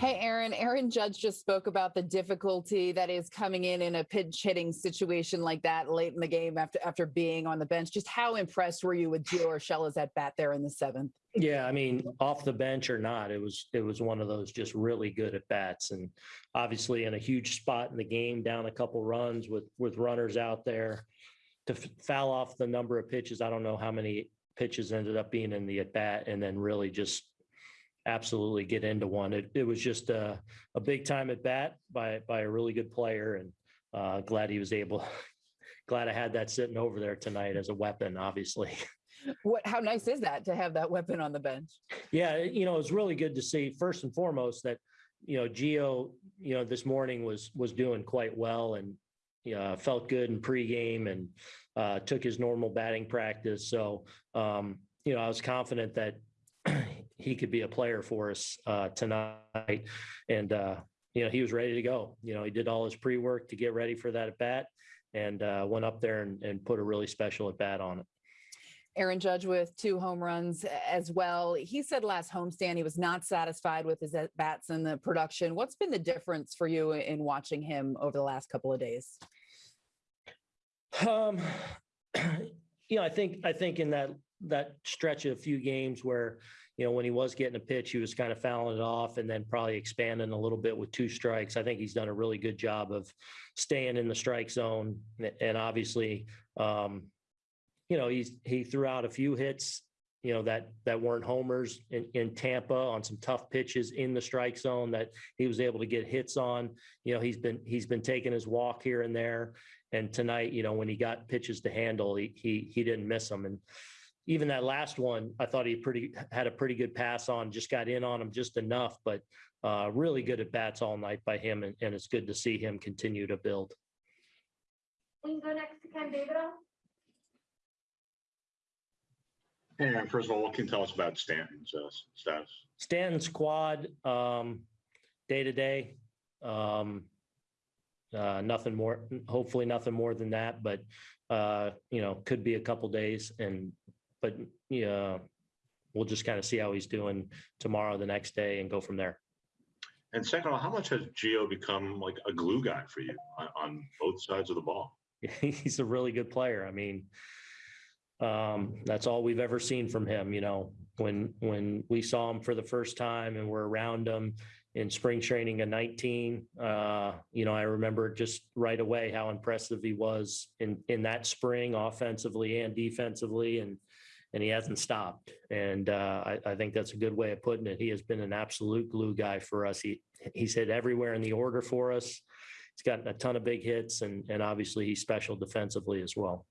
Hey, Aaron. Aaron Judge just spoke about the difficulty that is coming in in a pinch hitting situation like that late in the game after after being on the bench. Just how impressed were you with Gio Urshela's at bat there in the seventh? Yeah, I mean, off the bench or not, it was it was one of those just really good at bats, and obviously in a huge spot in the game, down a couple runs with with runners out there to f- foul off the number of pitches. I don't know how many pitches ended up being in the at bat, and then really just absolutely get into one. It it was just a a big time at bat by by a really good player, and uh, glad he was able. Glad I had that sitting over there tonight as a weapon, obviously. What how nice is that to have that weapon on the bench? Yeah, you know, it was really good to see first and foremost that, you know, Gio, you know, this morning was was doing quite well and you know, felt good in pregame and uh, took his normal batting practice. So, um, you know, I was confident that he could be a player for us uh, tonight. And, uh, you know, he was ready to go. You know, he did all his pre work to get ready for that at bat and uh, went up there and, and put a really special at bat on it. Aaron Judge with two home runs as well. He said last homestand he was not satisfied with his at bats and the production. What's been the difference for you in watching him over the last couple of days? Um, you know, I think I think in that that stretch of a few games where you know when he was getting a pitch, he was kind of fouling it off, and then probably expanding a little bit with two strikes. I think he's done a really good job of staying in the strike zone, and obviously, um, you know, he's he threw out a few hits. You know that that weren't homers in, in Tampa on some tough pitches in the strike zone that he was able to get hits on. You know he's been he's been taking his walk here and there, and tonight, you know, when he got pitches to handle, he he he didn't miss them. And even that last one, I thought he pretty had a pretty good pass on, just got in on him just enough, but uh, really good at bats all night by him, and, and it's good to see him continue to build. We can go next to Ken Davidoff. Hey, first of all, what can you tell us about Stanton's uh, status? Stanton's quad, um, day to day. Um, uh, nothing more, hopefully nothing more than that, but, uh, you know, could be a couple days and, but, yeah, we'll just kind of see how he's doing tomorrow, the next day and go from there. And second of all, how much has Gio become like a glue guy for you on, on both sides of the ball? He's a really good player. I mean, um, that's all we've ever seen from him. You know, when when we saw him for the first time and we're around him in spring training in 19, uh, you know, I remember just right away how impressive he was in in that spring, offensively and defensively, and and he hasn't stopped. And uh, I, I think that's a good way of putting it. He has been an absolute glue guy for us. He he's hit everywhere in the order for us. He's gotten a ton of big hits, and and obviously he's special defensively as well.